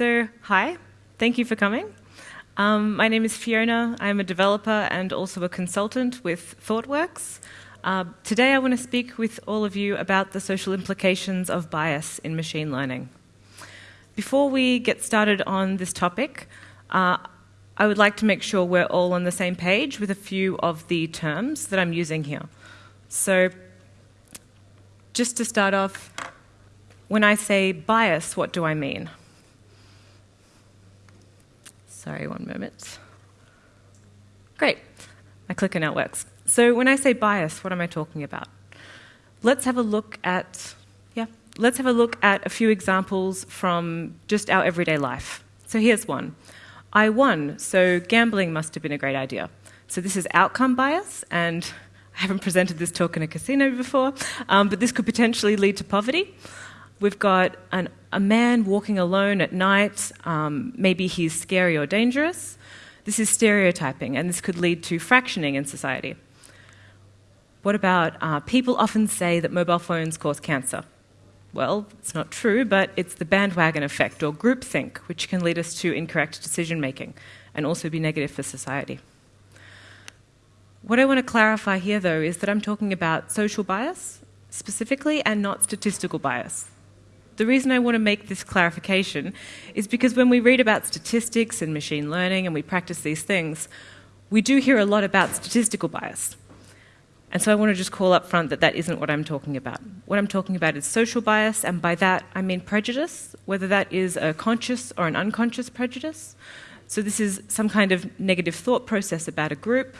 So, hi, thank you for coming. Um, my name is Fiona. I'm a developer and also a consultant with ThoughtWorks. Uh, today, I want to speak with all of you about the social implications of bias in machine learning. Before we get started on this topic, uh, I would like to make sure we're all on the same page with a few of the terms that I'm using here. So, just to start off, when I say bias, what do I mean? Sorry, one moment. Great, my clicker now works. So when I say bias, what am I talking about? Let's have a look at, yeah, let's have a look at a few examples from just our everyday life. So here's one. I won, so gambling must have been a great idea. So this is outcome bias, and I haven't presented this talk in a casino before, um, but this could potentially lead to poverty. We've got an, a man walking alone at night. Um, maybe he's scary or dangerous. This is stereotyping, and this could lead to fractioning in society. What about uh, people often say that mobile phones cause cancer? Well, it's not true, but it's the bandwagon effect or groupthink, which can lead us to incorrect decision making and also be negative for society. What I want to clarify here, though, is that I'm talking about social bias specifically and not statistical bias. The reason I want to make this clarification is because when we read about statistics and machine learning and we practice these things, we do hear a lot about statistical bias. And so I want to just call up front that that isn't what I'm talking about. What I'm talking about is social bias, and by that I mean prejudice, whether that is a conscious or an unconscious prejudice. So this is some kind of negative thought process about a group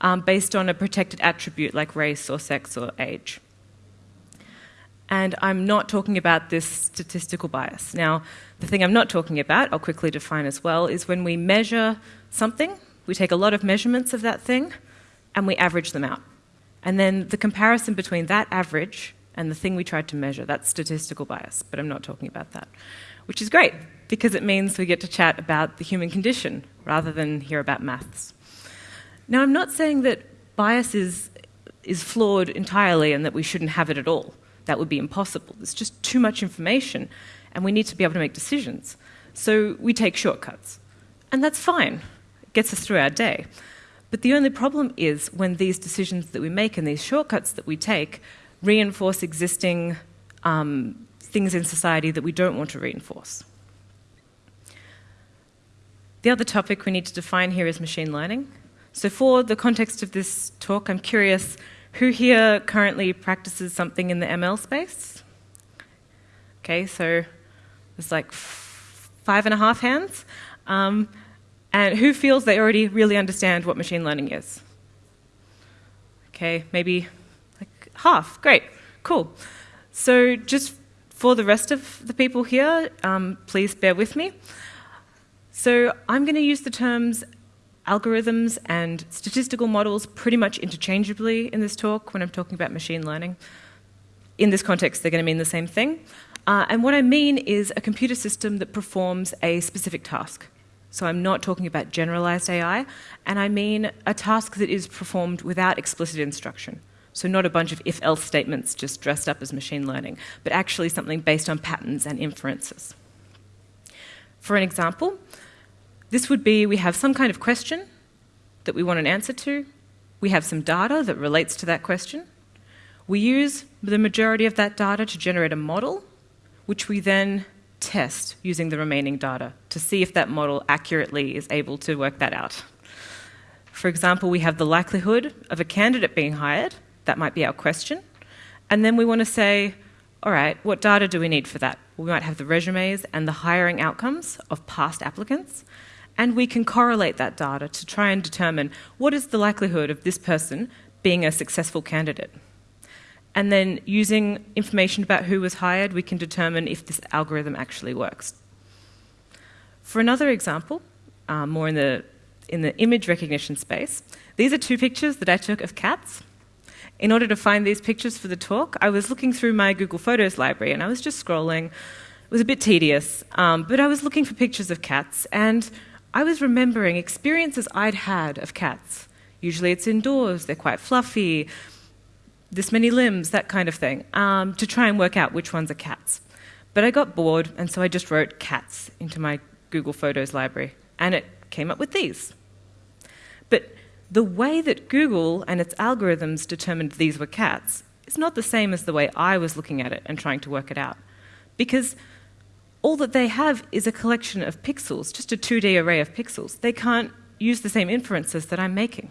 um, based on a protected attribute like race or sex or age. And I'm not talking about this statistical bias. Now, the thing I'm not talking about, I'll quickly define as well, is when we measure something, we take a lot of measurements of that thing and we average them out. And then the comparison between that average and the thing we tried to measure, that's statistical bias, but I'm not talking about that. Which is great, because it means we get to chat about the human condition rather than hear about maths. Now, I'm not saying that bias is, is flawed entirely and that we shouldn't have it at all that would be impossible. There's just too much information, and we need to be able to make decisions. So we take shortcuts. And that's fine, it gets us through our day. But the only problem is when these decisions that we make and these shortcuts that we take reinforce existing um, things in society that we don't want to reinforce. The other topic we need to define here is machine learning. So, for the context of this talk, I'm curious who here currently practices something in the ML space? Okay, so there's like five and a half hands. Um, and who feels they already really understand what machine learning is? Okay, maybe like half. Great, cool. So just for the rest of the people here, um, please bear with me. So I'm going to use the terms algorithms and statistical models pretty much interchangeably in this talk when I'm talking about machine learning. In this context, they're going to mean the same thing. Uh, and what I mean is a computer system that performs a specific task. So I'm not talking about generalized AI, and I mean a task that is performed without explicit instruction. So not a bunch of if-else statements just dressed up as machine learning, but actually something based on patterns and inferences. For an example, this would be we have some kind of question that we want an answer to, we have some data that relates to that question. We use the majority of that data to generate a model, which we then test using the remaining data to see if that model accurately is able to work that out. For example, we have the likelihood of a candidate being hired, that might be our question, and then we want to say, all right, what data do we need for that? We might have the resumes and the hiring outcomes of past applicants, and we can correlate that data to try and determine what is the likelihood of this person being a successful candidate. And then using information about who was hired, we can determine if this algorithm actually works. For another example, uh, more in the, in the image recognition space, these are two pictures that I took of cats. In order to find these pictures for the talk, I was looking through my Google Photos library and I was just scrolling. It was a bit tedious, um, but I was looking for pictures of cats and I was remembering experiences I'd had of cats. Usually it's indoors, they're quite fluffy, this many limbs, that kind of thing, um, to try and work out which ones are cats. But I got bored, and so I just wrote cats into my Google Photos library, and it came up with these. But the way that Google and its algorithms determined these were cats is not the same as the way I was looking at it and trying to work it out. Because all that they have is a collection of pixels, just a 2D array of pixels. They can't use the same inferences that I'm making.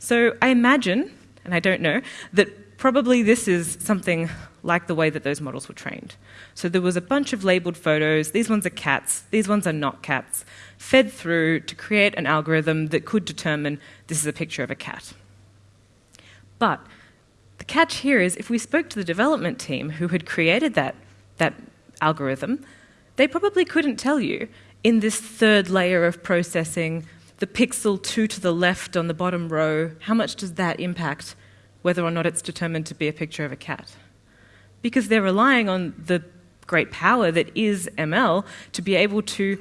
So I imagine, and I don't know, that probably this is something like the way that those models were trained. So there was a bunch of labeled photos, these ones are cats, these ones are not cats, fed through to create an algorithm that could determine this is a picture of a cat. But the catch here is if we spoke to the development team who had created that, that algorithm, they probably couldn't tell you in this third layer of processing, the pixel 2 to the left on the bottom row, how much does that impact whether or not it's determined to be a picture of a cat? Because they're relying on the great power that is ML to be able to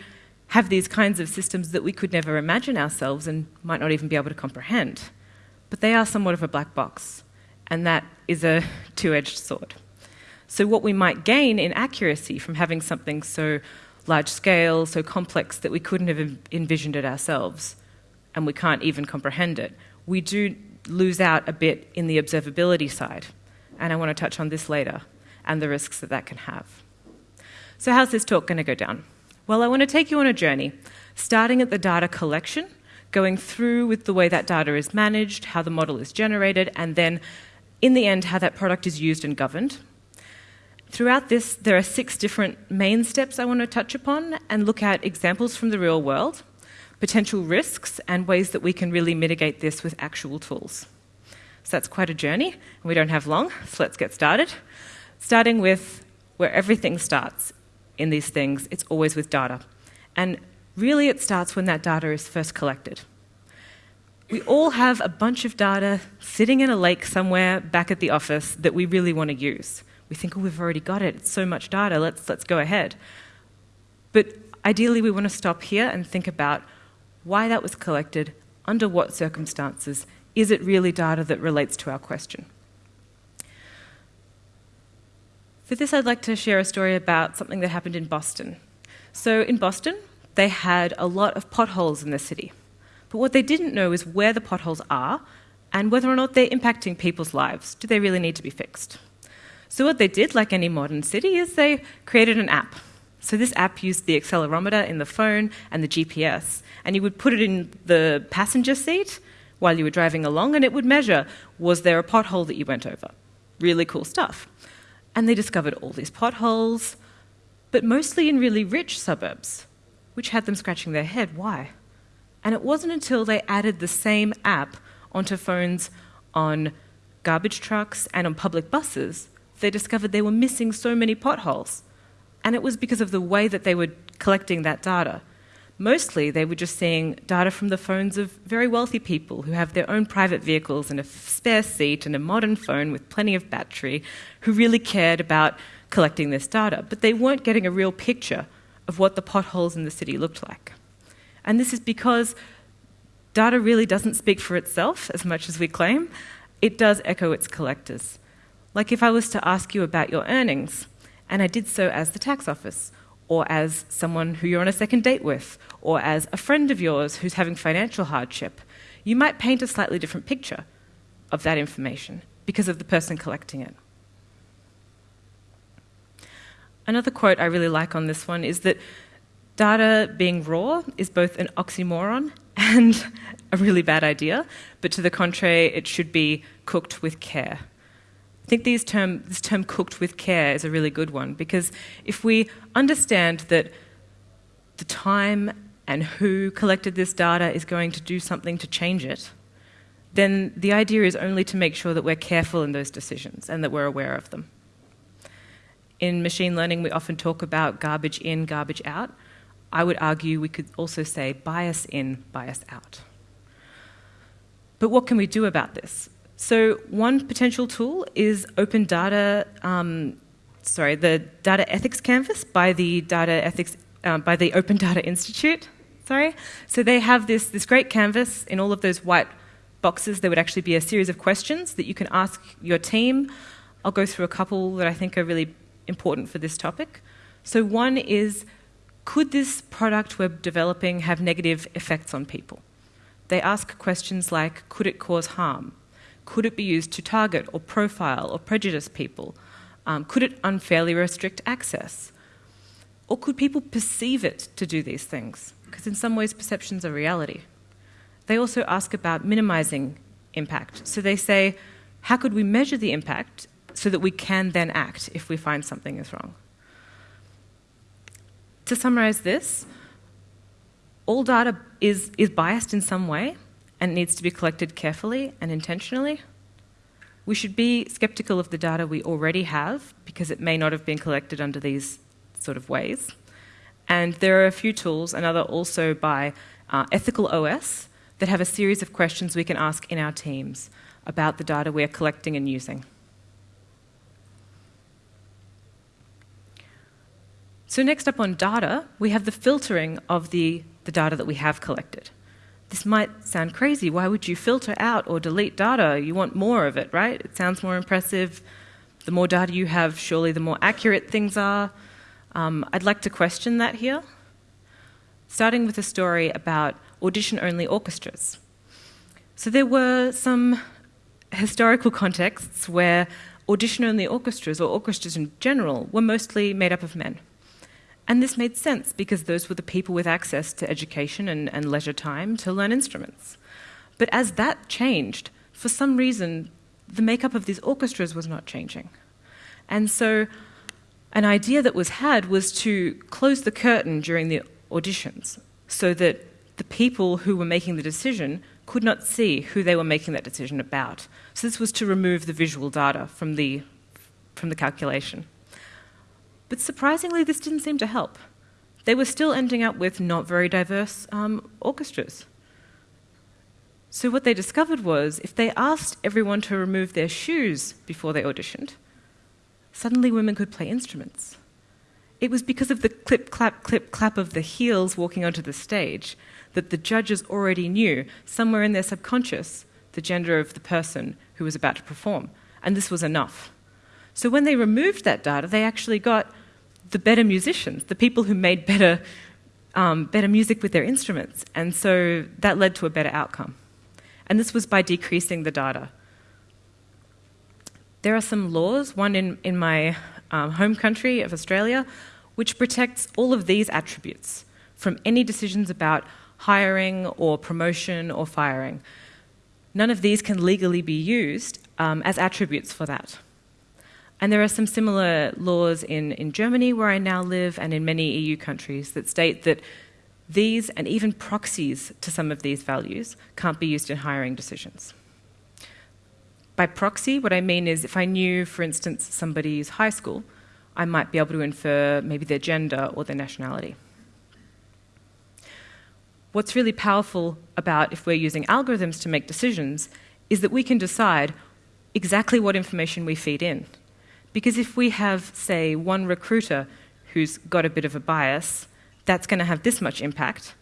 have these kinds of systems that we could never imagine ourselves and might not even be able to comprehend. But they are somewhat of a black box, and that is a two edged sword. So, what we might gain in accuracy from having something so large scale, so complex that we couldn't have envisioned it ourselves, and we can't even comprehend it, we do lose out a bit in the observability side. And I want to touch on this later and the risks that that can have. So, how's this talk going to go down? Well, I want to take you on a journey, starting at the data collection, going through with the way that data is managed, how the model is generated, and then in the end, how that product is used and governed. Throughout this, there are six different main steps I want to touch upon and look at examples from the real world, potential risks, and ways that we can really mitigate this with actual tools. So that's quite a journey, and we don't have long, so let's get started. Starting with where everything starts in these things, it's always with data. And really, it starts when that data is first collected. We all have a bunch of data sitting in a lake somewhere back at the office that we really want to use. We think, oh, we've already got it. It's so much data. Let's, let's go ahead. But ideally, we want to stop here and think about why that was collected, under what circumstances. Is it really data that relates to our question? For this, I'd like to share a story about something that happened in Boston. So, in Boston, they had a lot of potholes in the city. But what they didn't know is where the potholes are and whether or not they're impacting people's lives. Do they really need to be fixed? So, what they did, like any modern city, is they created an app. So, this app used the accelerometer in the phone and the GPS, and you would put it in the passenger seat while you were driving along, and it would measure was there a pothole that you went over? Really cool stuff. And they discovered all these potholes, but mostly in really rich suburbs, which had them scratching their head. Why? And it wasn't until they added the same app onto phones on garbage trucks and on public buses, they discovered they were missing so many potholes. And it was because of the way that they were collecting that data. Mostly, they were just seeing data from the phones of very wealthy people who have their own private vehicles and a spare seat and a modern phone with plenty of battery, who really cared about collecting this data. But they weren't getting a real picture of what the potholes in the city looked like. And this is because data really doesn't speak for itself as much as we claim, it does echo its collectors. Like if I was to ask you about your earnings, and I did so as the tax office, or as someone who you're on a second date with, or as a friend of yours who's having financial hardship, you might paint a slightly different picture of that information because of the person collecting it. Another quote I really like on this one is that data being raw is both an oxymoron and a really bad idea, but to the contrary, it should be cooked with care. I think term, this term cooked with care is a really good one because if we understand that the time and who collected this data is going to do something to change it, then the idea is only to make sure that we're careful in those decisions and that we're aware of them. In machine learning, we often talk about garbage in, garbage out. I would argue we could also say bias in, bias out. But what can we do about this? So one potential tool is open data, um, sorry, the data ethics canvas by the data ethics uh, by the Open Data Institute. Sorry, so they have this this great canvas in all of those white boxes. There would actually be a series of questions that you can ask your team. I'll go through a couple that I think are really important for this topic. So, one is could this product we're developing have negative effects on people? They ask questions like could it cause harm? Could it be used to target or profile or prejudice people? Um, could it unfairly restrict access? Or could people perceive it to do these things? Because in some ways, perceptions are reality. They also ask about minimizing impact. So they say, how could we measure the impact so that we can then act if we find something is wrong? To summarize this, all data is, is biased in some way and needs to be collected carefully and intentionally. We should be skeptical of the data we already have because it may not have been collected under these sort of ways. And there are a few tools, another also by uh, Ethical OS, that have a series of questions we can ask in our teams about the data we're collecting and using. So next up on data, we have the filtering of the, the data that we have collected. This might sound crazy. Why would you filter out or delete data? You want more of it, right? It sounds more impressive. The more data you have, surely the more accurate things are. Um, I'd like to question that here, starting with a story about audition only orchestras. So there were some historical contexts where audition only orchestras, or orchestras in general, were mostly made up of men. And this made sense because those were the people with access to education and, and leisure time to learn instruments. But as that changed, for some reason, the makeup of these orchestras was not changing. And so, an idea that was had was to close the curtain during the auditions so that the people who were making the decision could not see who they were making that decision about. So, this was to remove the visual data from the, from the calculation. But surprisingly, this didn't seem to help. They were still ending up with not very diverse um, orchestras. So, what they discovered was if they asked everyone to remove their shoes before they auditioned, suddenly women could play instruments. It was because of the clip, clap, clip, clap of the heels walking onto the stage that the judges already knew, somewhere in their subconscious, the gender of the person who was about to perform. And this was enough. So when they removed that data, they actually got the better musicians, the people who made better, um, better music with their instruments. And so that led to a better outcome. And this was by decreasing the data. There are some laws, one in, in my um, home country of Australia, which protects all of these attributes from any decisions about hiring or promotion or firing. None of these can legally be used um, as attributes for that. And there are some similar laws in, in Germany, where I now live, and in many EU countries that state that these and even proxies to some of these values can't be used in hiring decisions. By proxy, what I mean is if I knew, for instance, somebody's high school, I might be able to infer maybe their gender or their nationality. What's really powerful about if we're using algorithms to make decisions is that we can decide exactly what information we feed in. Because if we have, say, one recruiter who's got a bit of a bias, that's going to have this much impact.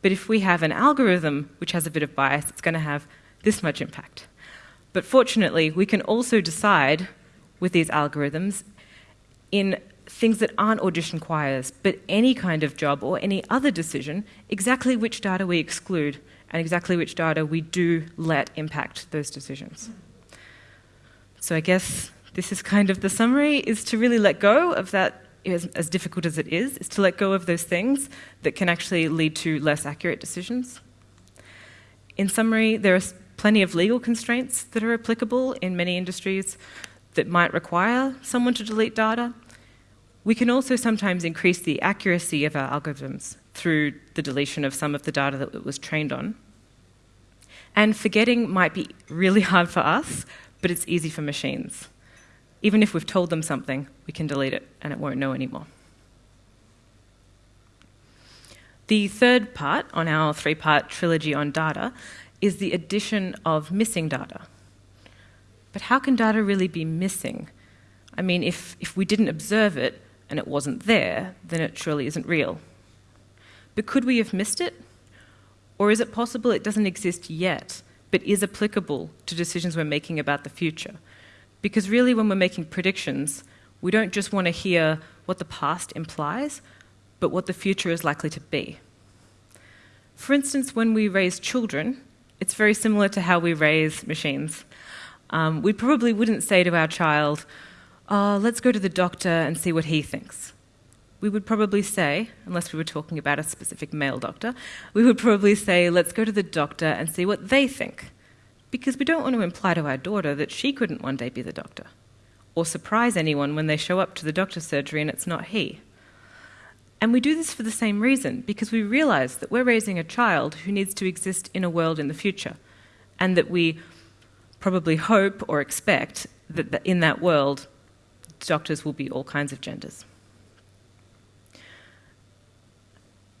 But if we have an algorithm which has a bit of bias, it's going to have this much impact. But fortunately, we can also decide with these algorithms in things that aren't audition choirs, but any kind of job or any other decision, exactly which data we exclude and exactly which data we do let impact those decisions. So I guess this is kind of the summary, is to really let go of that, as, as difficult as it is, is to let go of those things that can actually lead to less accurate decisions. In summary, there are plenty of legal constraints that are applicable in many industries that might require someone to delete data. We can also sometimes increase the accuracy of our algorithms through the deletion of some of the data that it was trained on. And forgetting might be really hard for us, but it's easy for machines. Even if we've told them something, we can delete it and it won't know anymore. The third part on our three part trilogy on data is the addition of missing data. But how can data really be missing? I mean, if, if we didn't observe it and it wasn't there, then it surely isn't real. But could we have missed it? Or is it possible it doesn't exist yet, but is applicable to decisions we're making about the future? Because really, when we're making predictions, We don't just want to hear what the past implies, but what the future is likely to be. For instance, when we raise children, it's very similar to how we raise machines. Um, we probably wouldn't say to our child, oh, let's go to the doctor and see what he thinks. We would probably say, unless we were talking about a specific male doctor, we would probably say, let's go to the doctor and see what they think. Because we don't want to imply to our daughter that she couldn't one day be the doctor, or surprise anyone when they show up to the doctor's surgery and it's not he. And we do this for the same reason, because we realize that we're raising a child who needs to exist in a world in the future, and that we probably hope or expect that in that world, doctors will be all kinds of genders.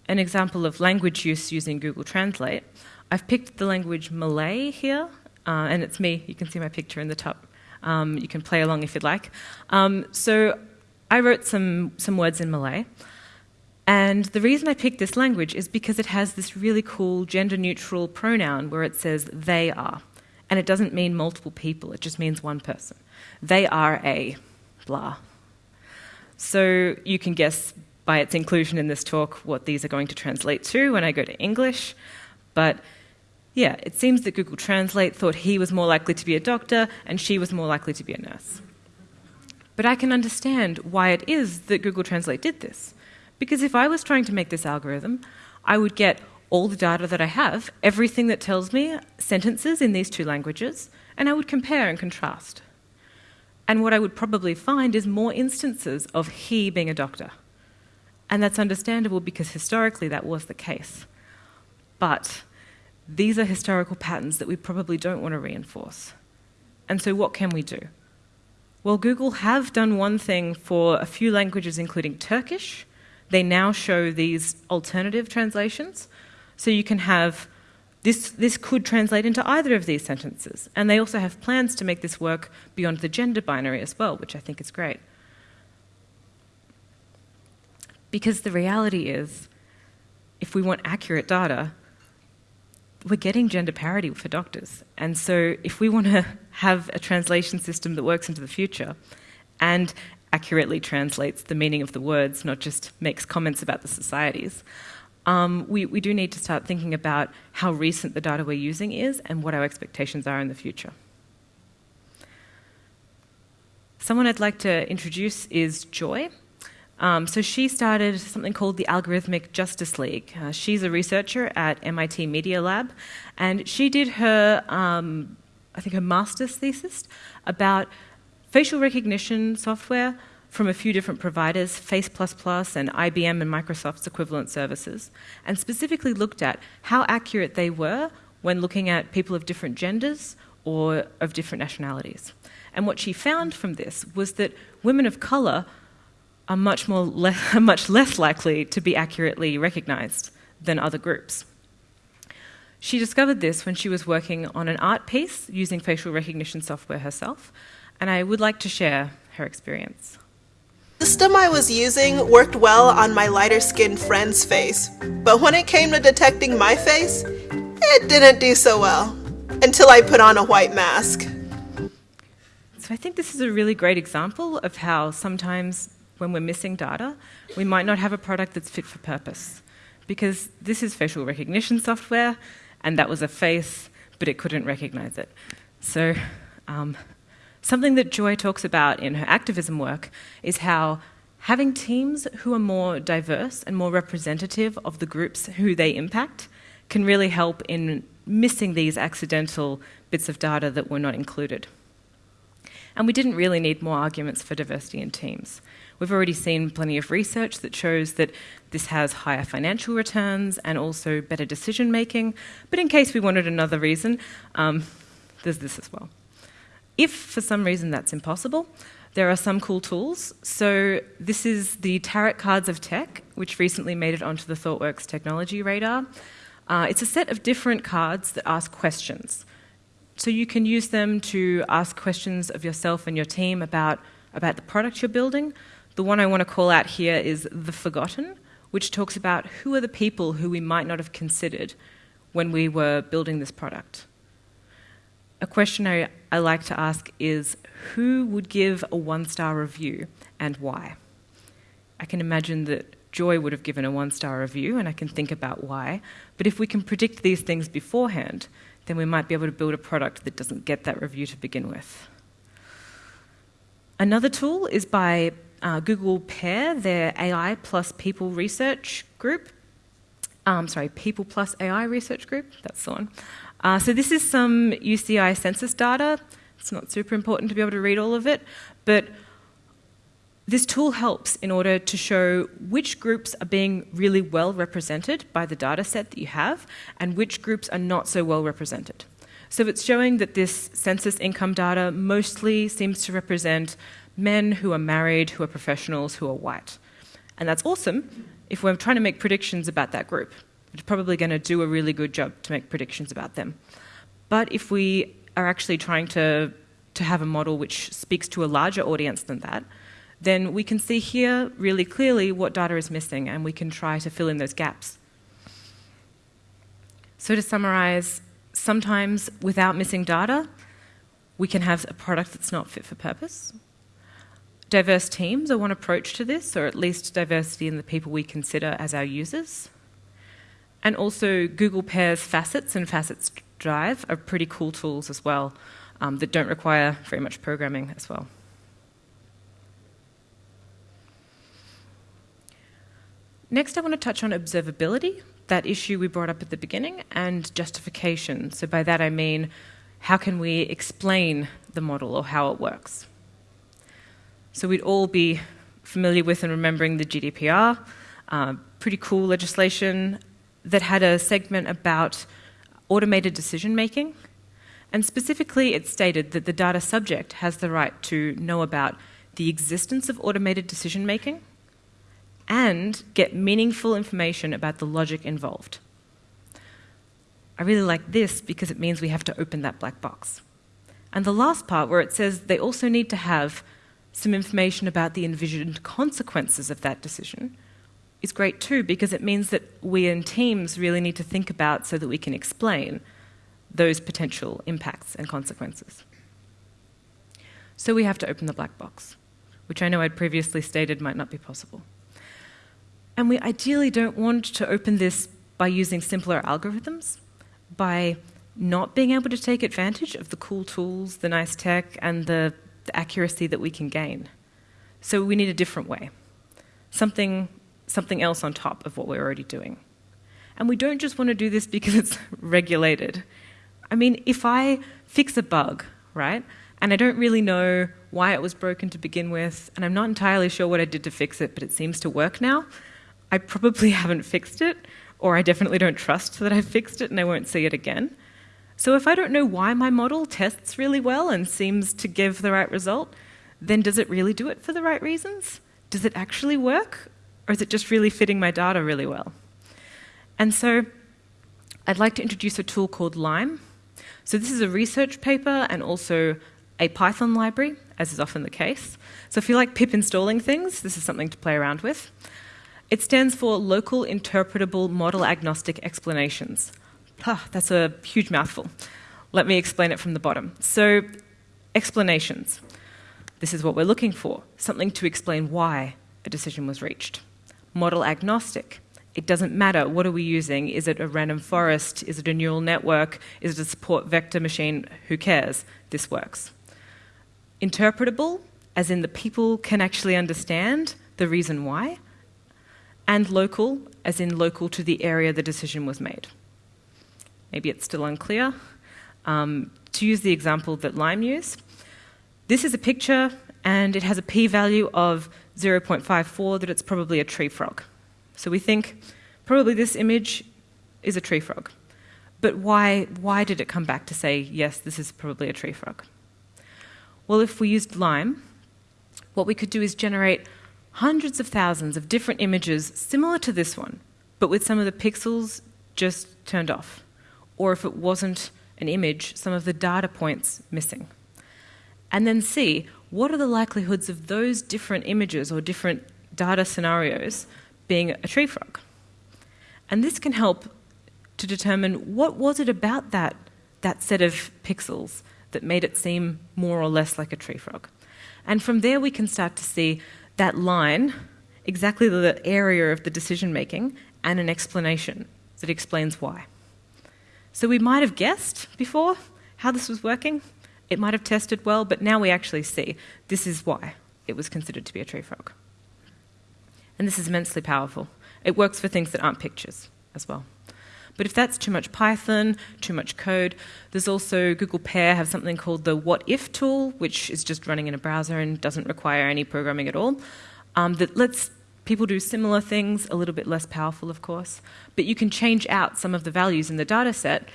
An example of language use using Google Translate, I've picked the language Malay here, uh, and it's me. You can see my picture in the top. Um, you can play along if you'd like. Um, so I wrote some, some words in Malay. And the reason I picked this language is because it has this really cool gender neutral pronoun where it says they are. And it doesn't mean multiple people, it just means one person. They are a blah. So you can guess by its inclusion in this talk what these are going to translate to when I go to English. But yeah, it seems that Google Translate thought he was more likely to be a doctor and she was more likely to be a nurse. But I can understand why it is that Google Translate did this. Because if I was trying to make this algorithm, I would get all the data that I have, everything that tells me sentences in these two languages, and I would compare and contrast. And what I would probably find is more instances of he being a doctor. And that's understandable because historically that was the case. But these are historical patterns that we probably don't want to reinforce. And so, what can we do? Well, Google have done one thing for a few languages, including Turkish, they now show these alternative translations. So you can have this, this could translate into either of these sentences. And they also have plans to make this work beyond the gender binary as well, which I think is great. Because the reality is, if we want accurate data, we're getting gender parity for doctors. And so if we want to have a translation system that works into the future and accurately translates the meaning of the words, not just makes comments about the societies. Um, we, we do need to start thinking about how recent the data we're using is and what our expectations are in the future. Someone I'd like to introduce is Joy. Um, so she started something called the Algorithmic Justice League. Uh, she's a researcher at MIT Media Lab, and she did her, um, I think, her master's thesis about facial recognition software from a few different providers, Face++ and IBM and Microsoft's equivalent services, and specifically looked at how accurate they were when looking at people of different genders or of different nationalities. And what she found from this was that women of colour are much, more le much less likely to be accurately recognised than other groups. She discovered this when she was working on an art piece using facial recognition software herself, and I would like to share her experience. The system I was using worked well on my lighter skinned friend's face, but when it came to detecting my face, it didn't do so well until I put on a white mask. So I think this is a really great example of how sometimes when we're missing data, we might not have a product that's fit for purpose. Because this is facial recognition software, and that was a face, but it couldn't recognize it. So um, Something that Joy talks about in her activism work is how having teams who are more diverse and more representative of the groups who they impact can really help in missing these accidental bits of data that were not included. And we didn't really need more arguments for diversity in teams. We've already seen plenty of research that shows that this has higher financial returns and also better decision making. But in case we wanted another reason, um, there's this as well. If for some reason that's impossible, there are some cool tools. So this is the Tarot Cards of Tech, which recently made it onto the ThoughtWorks technology radar. Uh, it's a set of different cards that ask questions. So you can use them to ask questions of yourself and your team about, about the product you're building. The one I want to call out here is The Forgotten, which talks about who are the people who we might not have considered when we were building this product. a question I, I like to ask is who would give a one star review and why? I can imagine that Joy would have given a one star review, and I can think about why. But if we can predict these things beforehand, then we might be able to build a product that doesn't get that review to begin with. Another tool is by uh, Google Pair, their AI plus people research group. Um, sorry, people plus AI research group, that's the one. Uh, so this is some UCI census data. It's not super important to be able to read all of it, but this tool helps in order to show which groups are being really well represented by the data set that you have and which groups are not so well represented. So it's showing that this census income data mostly seems to represent men who are married, who are professionals, who are white. And that's awesome if we're trying to make predictions about that group. It's probably going to do a really good job to make predictions about them. But if we are actually trying to, to have a model which speaks to a larger audience than that, then we can see here really clearly what data is missing and we can try to fill in those gaps. So to summarize, sometimes without missing data, we can have a product that's not fit for purpose. Diverse teams are one approach to this, or at least diversity in the people we consider as our users. And also, Google Pairs Facets and Facets Dive are pretty cool tools as well um, that don't require very much programming as well. Next, I want to touch on observability, that issue we brought up at the beginning, and justification. So, by that I mean, how can we explain the model or how it works? So, we'd all be familiar with and remembering the GDPR, uh, pretty cool legislation that had a segment about automated decision making. And specifically, it stated that the data subject has the right to know about the existence of automated decision making and get meaningful information about the logic involved. I really like this because it means we have to open that black box. And the last part, where it says they also need to have some information about the envisioned consequences of that decision, is great too because it means that we and teams really need to think about so that we can explain those potential impacts and consequences. So we have to open the black box, which I know I'd previously stated might not be possible. And we ideally don't want to open this by using simpler algorithms, by not being able to take advantage of the cool tools, the nice tech, and the, the accuracy that we can gain. So we need a different way, something, something else on top of what we're already doing. And we don't just want to do this because it's regulated. I mean, if I fix a bug, right, and I don't really know why it was broken to begin with, and I'm not entirely sure what I did to fix it, but it seems to work now, I probably haven't fixed it, or I definitely don't trust that I've fixed it and I won't see it again. So if I don't know why my model tests really well and seems to give the right result, then does it really do it for the right reasons? Does it actually work? Or is it just really fitting my data really well? And so I'd like to introduce a tool called Lime. So this is a research paper and also a Python library, as is often the case. So if you like pip installing things, this is something to play around with. It stands for Local Interpretable Model Agnostic Explanations. Ah, that's a huge mouthful. Let me explain it from the bottom. So, explanations. This is what we're looking for something to explain why a decision was reached. Model agnostic. It doesn't matter what are we using. Is it a random forest? Is it a neural network? Is it a support vector machine? Who cares? This works. Interpretable, as in the people can actually understand the reason why and local, as in local to the area the decision was made. Maybe it's still unclear. Um, to use the example that Lime used, this is a picture and it has a p value of 0.54 that it's probably a tree frog. So we think probably this image is a tree frog. But why, why did it come back to say, yes, this is probably a tree frog? Well, if we used Lime, what we could do is generate hundreds of thousands of different images similar to this one, but with some of the pixels just turned off. Or if it wasn't an image, some of the data points missing. And then see what are the likelihoods of those different images or different data scenarios being a tree frog. And this can help to determine what was it about that that set of pixels that made it seem more or less like a tree frog. And from there, we can start to see that line, exactly the area of the decision making, and an explanation that explains why. So we might have guessed before how this was working. It might have tested well, but now we actually see this is why it was considered to be a tree frog. And this is immensely powerful. It works for things that aren't pictures as well. But if that's too much Python, too much code, there's also Google Pair have something called the What If tool, which is just running in a browser and doesn't require any programming at all, um, that lets people do similar things, a little bit less powerful, of course. But you can change out some of the values in the data set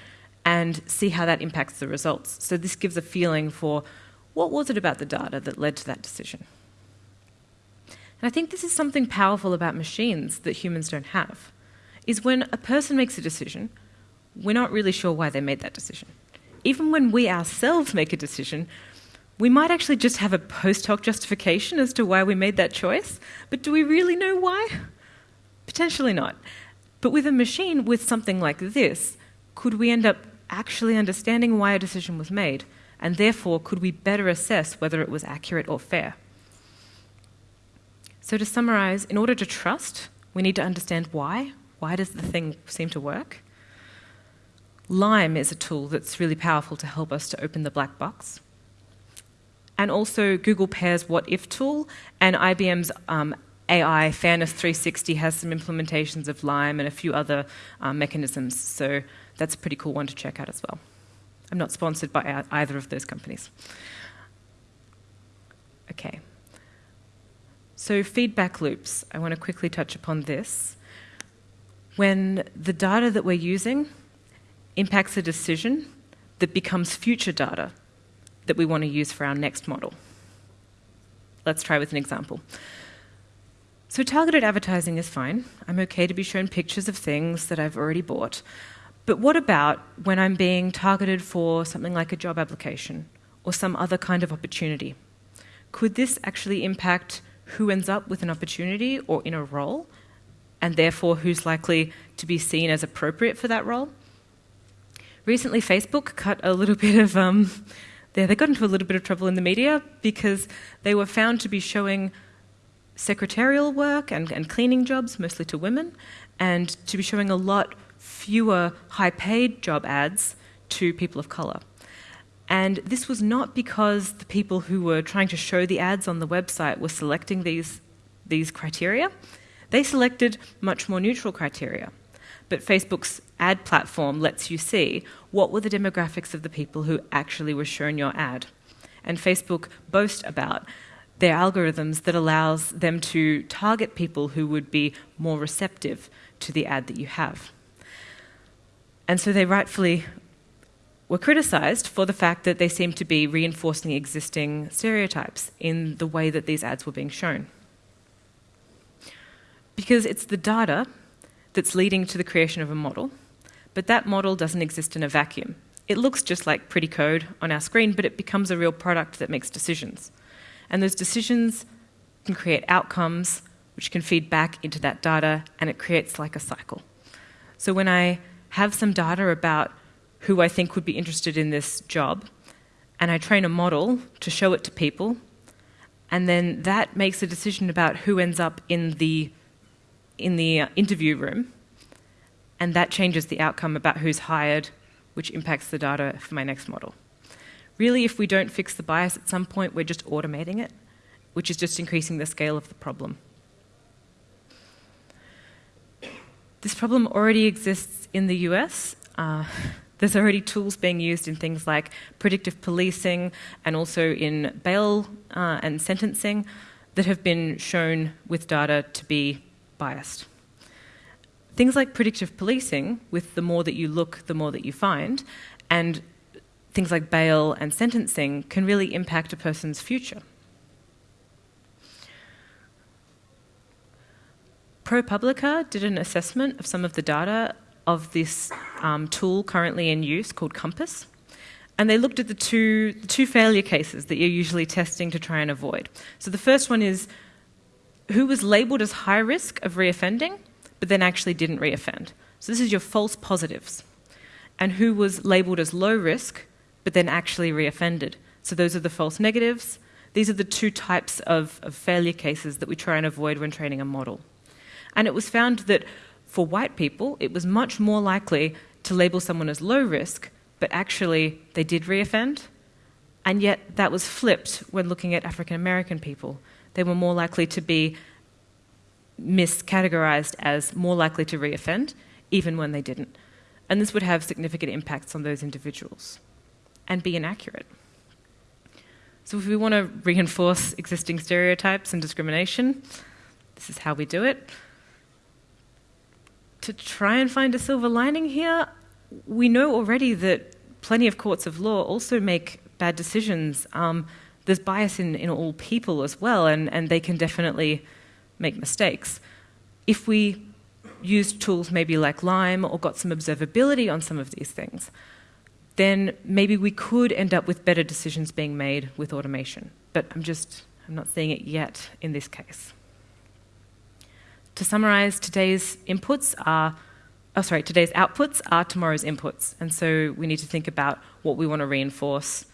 and see how that impacts the results. So this gives a feeling for what was it about the data that led to that decision. And I think this is something powerful about machines that humans don't have is when a person makes a decision, we're not really sure why they made that decision. Even when we ourselves make a decision, we might actually just have a post hoc justification as to why we made that choice, but do we really know why? Potentially not. But with a machine with something like this, could we end up actually understanding why a decision was made? And therefore, could we better assess whether it was accurate or fair? So, to summarize, in order to trust, we need to understand why, why does the thing seem to work? Lime is a tool that's really powerful to help us to open the black box. And also Google Pair's What If tool and IBM's um, AI Fairness 360 has some implementations of Lime and a few other um, mechanisms. So that's a pretty cool one to check out as well. I'm not sponsored by either of those companies. Okay. So feedback loops. I want to quickly touch upon this when the data that we're using impacts a decision that becomes future data that we want to use for our next model. Let's try with an example. So, targeted advertising is fine. I'm okay to be shown pictures of things that I've already bought. But what about when I'm being targeted for something like a job application or some other kind of opportunity? Could this actually impact who ends up with an opportunity or in a role and therefore who's likely to be seen as appropriate for that role. Recently, Facebook cut a little bit of, um, they, they got into a little bit of trouble in the media because they were found to be showing secretarial work and, and cleaning jobs, mostly to women, and to be showing a lot fewer high paid job ads to people of colour. And this was not because the people who were trying to show the ads on the website were selecting these, these criteria. They selected much more neutral criteria. But Facebook's ad platform lets you see what were the demographics of the people who actually were shown your ad. And Facebook boast about their algorithms that allows them to target people who would be more receptive to the ad that you have. And so they rightfully were criticized for the fact that they seemed to be reinforcing existing stereotypes in the way that these ads were being shown because it's the data that's leading to the creation of a model, but that model doesn't exist in a vacuum. It looks just like pretty code on our screen, but it becomes a real product that makes decisions. And those decisions can create outcomes which can feed back into that data, and it creates like a cycle. So when I have some data about who I think would be interested in this job, and I train a model to show it to people, and then that makes a decision about who ends up in the in the uh, interview room, and that changes the outcome about who's hired, which impacts the data for my next model. Really, if we don't fix the bias at some point, we're just automating it, which is just increasing the scale of the problem. This problem already exists in the US. Uh, there's already tools being used in things like predictive policing and also in bail uh, and sentencing that have been shown with data to be biased. Things like predictive policing, with the more that you look, the more that you find, and things like bail and sentencing can really impact a person's future. ProPublica did an assessment of some of the data of this um, tool currently in use called COMPAS. And they looked at the two, the two failure cases that you're usually testing to try and avoid. So the first one is who was labelled as high risk of reoffending, but then actually didn't reoffend. So this is your false positives. and who was labelled as low risk but then actually reoffended. So those are the false negatives. These are the two types of, of failure cases that we try and avoid when training a model. And it was found that for white people, it was much more likely to label someone as low risk, but actually they did reoffend. And yet that was flipped when looking at African American people. They were more likely to be miscategorized as more likely to reoffend, even when they didn't. And this would have significant impacts on those individuals and be inaccurate. So, if we want to reinforce existing stereotypes and discrimination, this is how we do it. To try and find a silver lining here, we know already that plenty of courts of law also make bad decisions. Um, there's bias in, in all people as well, and, and they can definitely make mistakes. If we used tools maybe like Lime or got some observability on some of these things, then maybe we could end up with better decisions being made with automation. But I'm just, I'm not seeing it yet in this case. To summarize, today's inputs are, oh sorry, today's outputs are tomorrow's inputs. And so we need to think about what we want to reinforce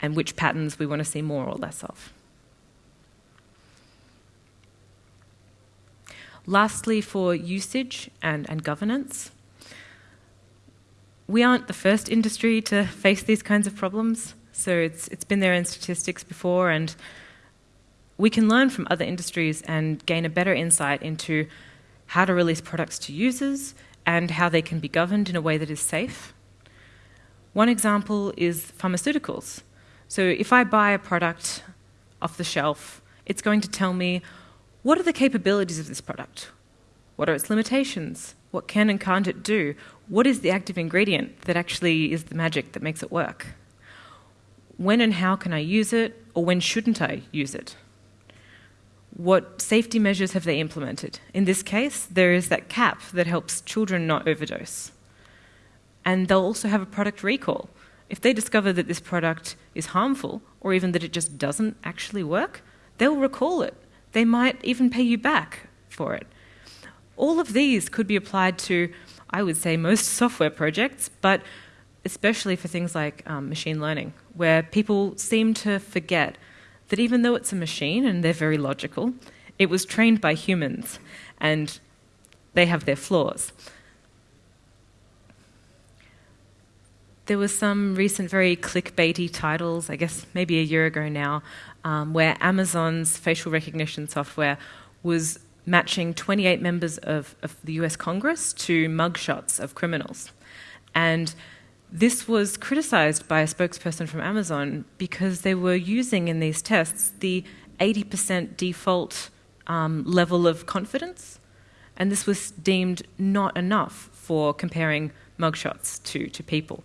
and which patterns we want to see more or less of. Lastly, for usage and, and governance, we aren't the first industry to face these kinds of problems. So it's, it's been there in statistics before, and we can learn from other industries and gain a better insight into how to release products to users and how they can be governed in a way that is safe. One example is pharmaceuticals. So if I buy a product off the shelf, it's going to tell me what are the capabilities of this product? What are its limitations? What can and can't it do? What is the active ingredient that actually is the magic that makes it work? When and how can I use it, or when shouldn't I use it? What safety measures have they implemented? In this case, there is that cap that helps children not overdose. And they'll also have a product recall. If they discover that this product is harmful, or even that it just doesn't actually work, they'll recall it. They might even pay you back for it. All of these could be applied to, I would say, most software projects, but especially for things like um, machine learning, where people seem to forget that even though it's a machine and they're very logical, it was trained by humans and they have their flaws. There was some recent very clickbaity titles, I guess maybe a year ago now, um, where Amazon's facial recognition software was matching 28 members of, of the US Congress to mugshots of criminals. And this was criticized by a spokesperson from Amazon because they were using in these tests the 80% default um, level of confidence. And this was deemed not enough for comparing mugshots to, to people.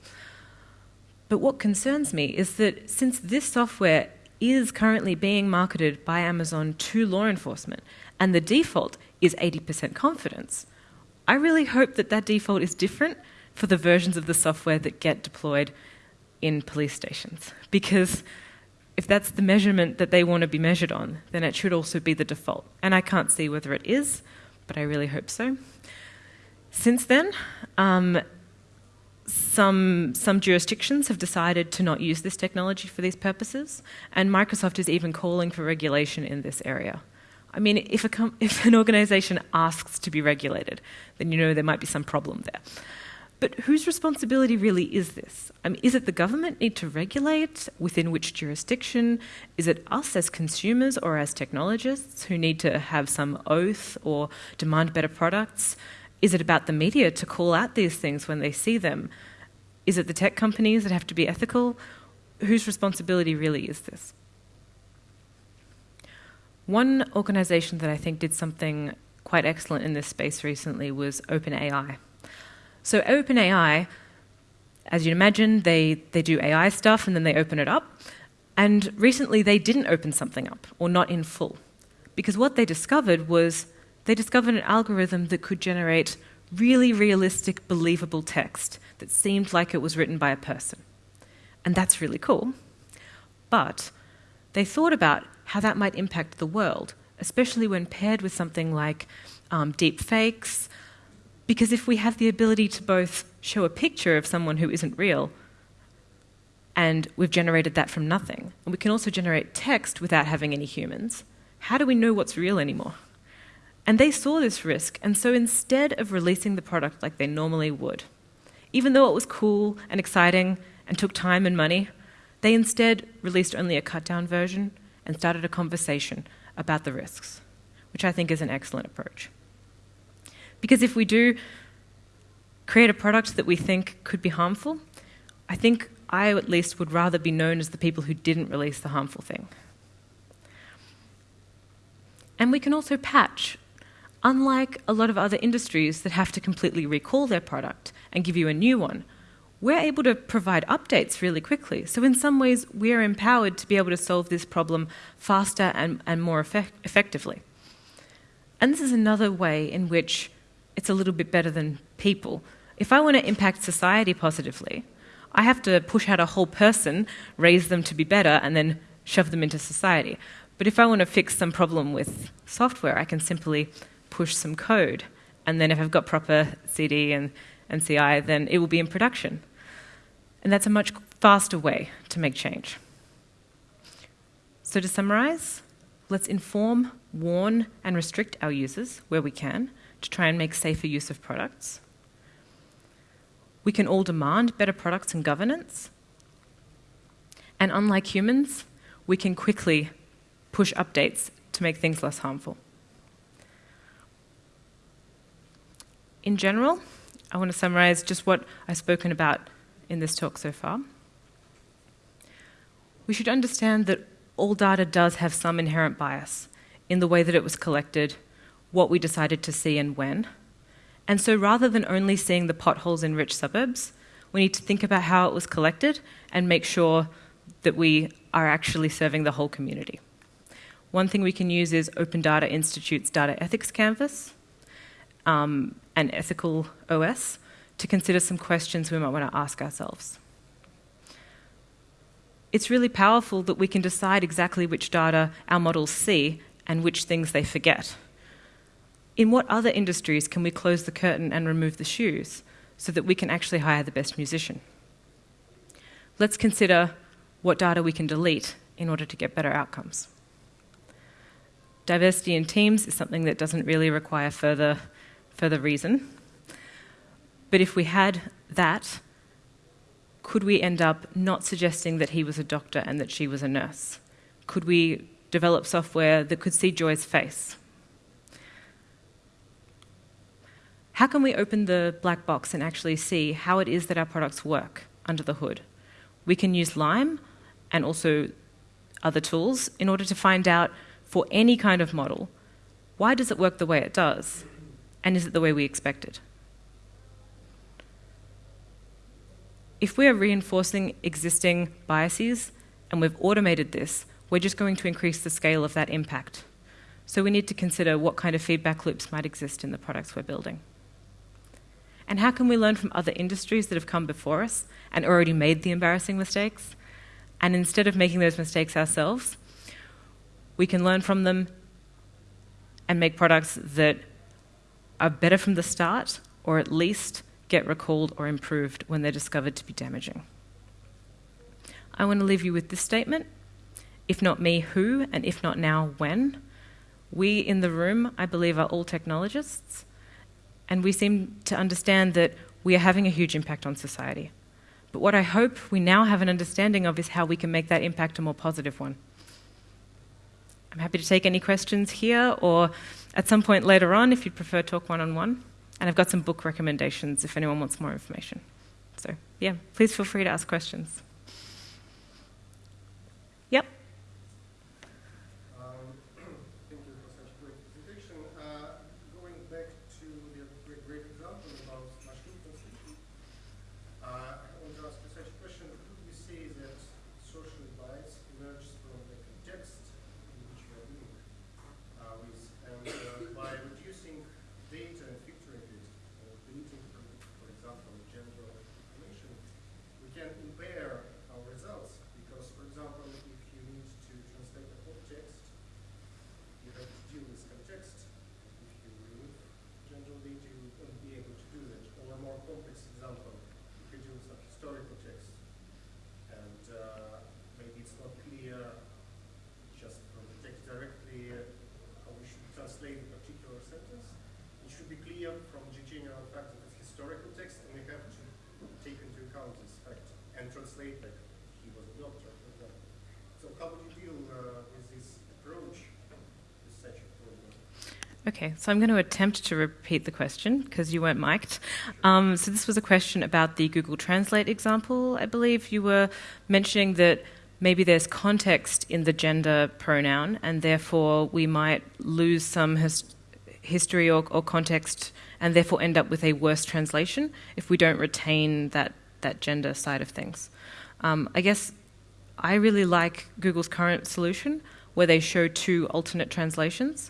But what concerns me is that since this software is currently being marketed by Amazon to law enforcement, and the default is 80% confidence. I really hope that that default is different for the versions of the software that get deployed in police stations. Because if that's the measurement that they want to be measured on, then it should also be the default. And I can't see whether it is, but I really hope so. Since then, um, some, some jurisdictions have decided to not use this technology for these purposes, and Microsoft is even calling for regulation in this area. I mean, if, a if an organization asks to be regulated, then you know there might be some problem there. But whose responsibility really is this? I mean, is it the government need to regulate? Within which jurisdiction? Is it us as consumers or as technologists who need to have some oath or demand better products? Is it about the media to call out these things when they see them? Is it the tech companies that have to be ethical? Whose responsibility really is this? One organization that I think did something quite excellent in this space recently was OpenAI. So, OpenAI, as you'd imagine, they, they do AI stuff and then they open it up. And recently they didn't open something up, or not in full. Because what they discovered was they discovered an algorithm that could generate really realistic, believable text that seemed like it was written by a person. And that's really cool. But they thought about how that might impact the world, especially when paired with something like um, deep fakes, Because if we have the ability to both show a picture of someone who isn't real, and we've generated that from nothing, and we can also generate text without having any humans, how do we know what's real anymore? And they saw this risk, and so instead of releasing the product like they normally would, even though it was cool and exciting and took time and money, they instead released only a cut down version and started a conversation about the risks, which I think is an excellent approach. Because if we do create a product that we think could be harmful, I think I at least would rather be known as the people who didn't release the harmful thing. And we can also patch. Unlike a lot of other industries that have to completely recall their product and give you a new one, we're able to provide updates really quickly. So, in some ways, we're empowered to be able to solve this problem faster and, and more effect- effectively. And this is another way in which it's a little bit better than people. If I want to impact society positively, I have to push out a whole person, raise them to be better, and then shove them into society. But if I want to fix some problem with software, I can simply push some code. And then if I've got proper CD and, and CI, then it will be in production. And that's a much faster way to make change. So to summarize, let's inform, warn, and restrict our users where we can to try and make safer use of products. We can all demand better products and governance. And unlike humans, we can quickly push updates to make things less harmful. In general, I want to summarize just what I've spoken about in this talk so far. We should understand that all data does have some inherent bias in the way that it was collected, what we decided to see, and when. And so rather than only seeing the potholes in rich suburbs, we need to think about how it was collected and make sure that we are actually serving the whole community. One thing we can use is Open Data Institute's Data Ethics Canvas um, Ethical OS to consider some questions we might want to ask ourselves. It's really powerful that we can decide exactly which data our models see and which things they forget. In what other industries can we close the curtain and remove the shoes so that we can actually hire the best musician? Let's consider what data we can delete in order to get better outcomes. Diversity in teams is something that doesn't really require further, further reason. But if we had that, could we end up not suggesting that he was a doctor and that she was a nurse? Could we develop software that could see Joy's face? How can we open the black box and actually see how it is that our products work under the hood? We can use Lime and also other tools in order to find out for any kind of model, why does it work the way it does? And is it the way we expected? If we are reinforcing existing biases and we've automated this, we're just going to increase the scale of that impact. So we need to consider what kind of feedback loops might exist in the products we're building. And how can we learn from other industries that have come before us and already made the embarrassing mistakes? And instead of making those mistakes ourselves, we can learn from them and make products that are better from the start or at least get recalled or improved when they're discovered to be damaging. I want to leave you with this statement if not me, who, and if not now, when. We in the room, I believe, are all technologists, and we seem to understand that we are having a huge impact on society. But what I hope we now have an understanding of is how we can make that impact a more positive one. I'm happy to take any questions here or at some point later on if you'd prefer talk one on one. And I've got some book recommendations if anyone wants more information. So, yeah, please feel free to ask questions. Yep. can impair from GG neural factor as historical text, and we have to take into account this fact and translate like he was a doctor, for example. So how would you deal uh, with this approach, with such a problem? Okay, so I'm going to attempt to repeat the question because you weren't mic'd. Um, so this was a question about the Google Translate example. I believe you were mentioning that maybe there's context in the gender pronoun, and therefore we might lose some his- history or, or context, and therefore end up with a worse translation if we don't retain that that gender side of things. Um, I guess I really like Google's current solution where they show two alternate translations.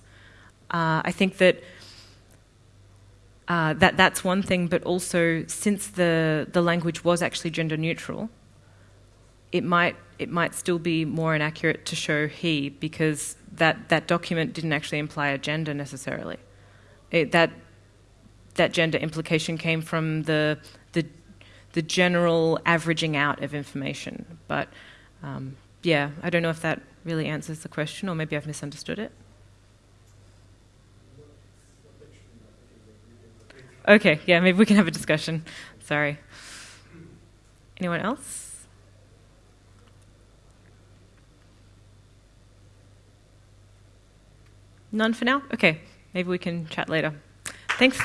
Uh, I think that. Uh, that that's one thing, but also since the the language was actually gender neutral, it might it might still be more inaccurate to show he because that, that document didn't actually imply a gender necessarily. It, that that gender implication came from the the the general averaging out of information. But um, yeah, I don't know if that really answers the question, or maybe I've misunderstood it. Okay, yeah, maybe we can have a discussion. Sorry. Anyone else? None for now? Okay, maybe we can chat later. Thanks.